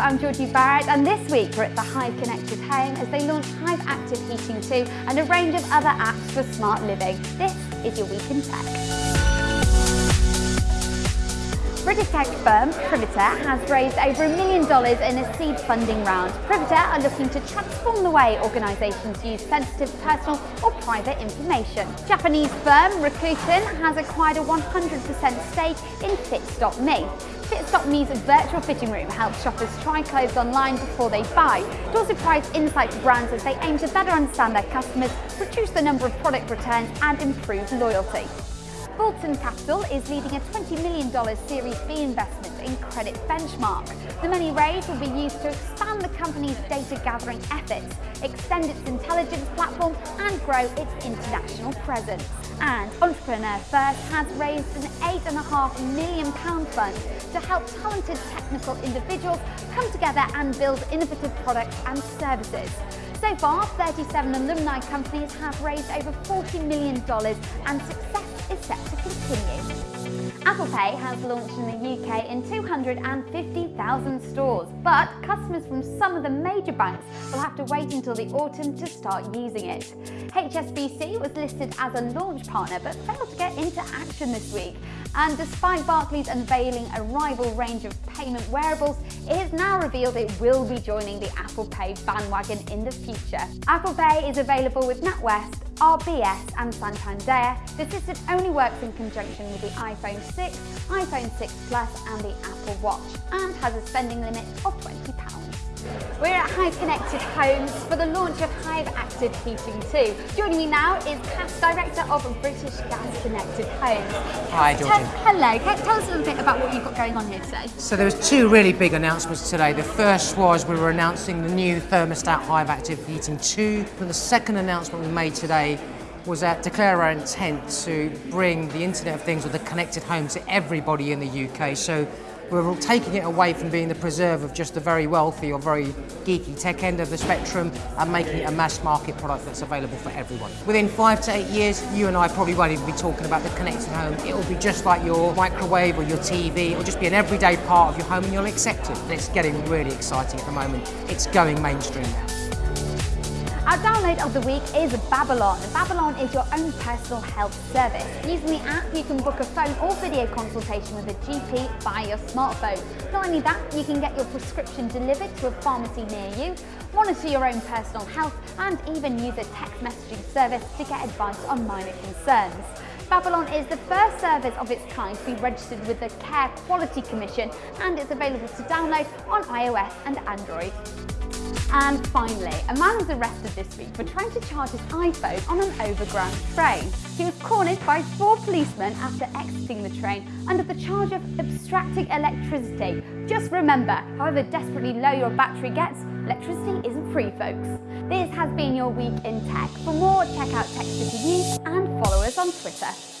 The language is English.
I'm Georgie Barrett and this week we're at the Hive Connected Home as they launch Hive Active Heating 2 and a range of other apps for smart living. This is your Week in Tech. British tech firm Privitar has raised over a million dollars in a seed funding round. Privitar are looking to transform the way organisations use sensitive personal or private information. Japanese firm Rakuten has acquired a 100% stake in Fit.me. Fit.me's virtual fitting room helps shoppers try clothes online before they buy. It also provides insight to brands as they aim to better understand their customers, reduce the number of product returns and improve loyalty. Fulton Capital is leading a $20 million Series B investment in Credit Benchmark. The money raised will be used to expand the company's data gathering efforts, extend its intelligence platform and grow its international presence. And Entrepreneur First has raised an £8.5 million fund to help talented technical individuals come together and build innovative products and services. So far, 37 alumni companies have raised over $40 million and success is set to continue. Apple Pay has launched in the UK in 250,000 stores, but customers from some of the major banks will have to wait until the autumn to start using it. HSBC was listed as a launch partner but failed to get into action this week. And despite Barclays unveiling a rival range of payment wearables, it has now revealed it will be joining the Apple Pay bandwagon in the future. Apple Pay is available with NatWest, RBS and Santander. The system only works in conjunction with the iPhone 6, iPhone 6 Plus and the Apple Watch and has a spending limit of £20. We're at Hive Connected Homes for the launch of Hive Active Heating 2. Joining me now is Cass, Director of British Gas Connected Homes. Hi, Georgie. hello, tell us a little bit about what you've got going on here today. So there was two really big announcements today. The first was we were announcing the new thermostat Hive Active Heating 2. And the second announcement we made today was that declare our intent to bring the Internet of Things or the connected home to everybody in the UK. So we're taking it away from being the preserve of just the very wealthy or very geeky tech end of the spectrum and making it a mass market product that's available for everyone. Within five to eight years, you and I probably won't even be talking about the connected home. It will be just like your microwave or your TV. It will just be an everyday part of your home and you'll accept it. And it's getting really exciting at the moment. It's going mainstream now. Our download of the week is Babylon. Babylon is your own personal health service. Using the app, you can book a phone or video consultation with a GP via your smartphone. Not only that, you can get your prescription delivered to a pharmacy near you, monitor your own personal health, and even use a text messaging service to get advice on minor concerns. Babylon is the first service of its kind to be registered with the Care Quality Commission and it's available to download on iOS and Android. And finally, a man was arrested this week for trying to charge his iPhone on an overground train. He was cornered by four policemen after exiting the train under the charge of abstracting electricity. Just remember, however desperately low your battery gets, electricity isn't free, folks. This has been your week in tech. For more, check out Tech City News and follow us on Twitter.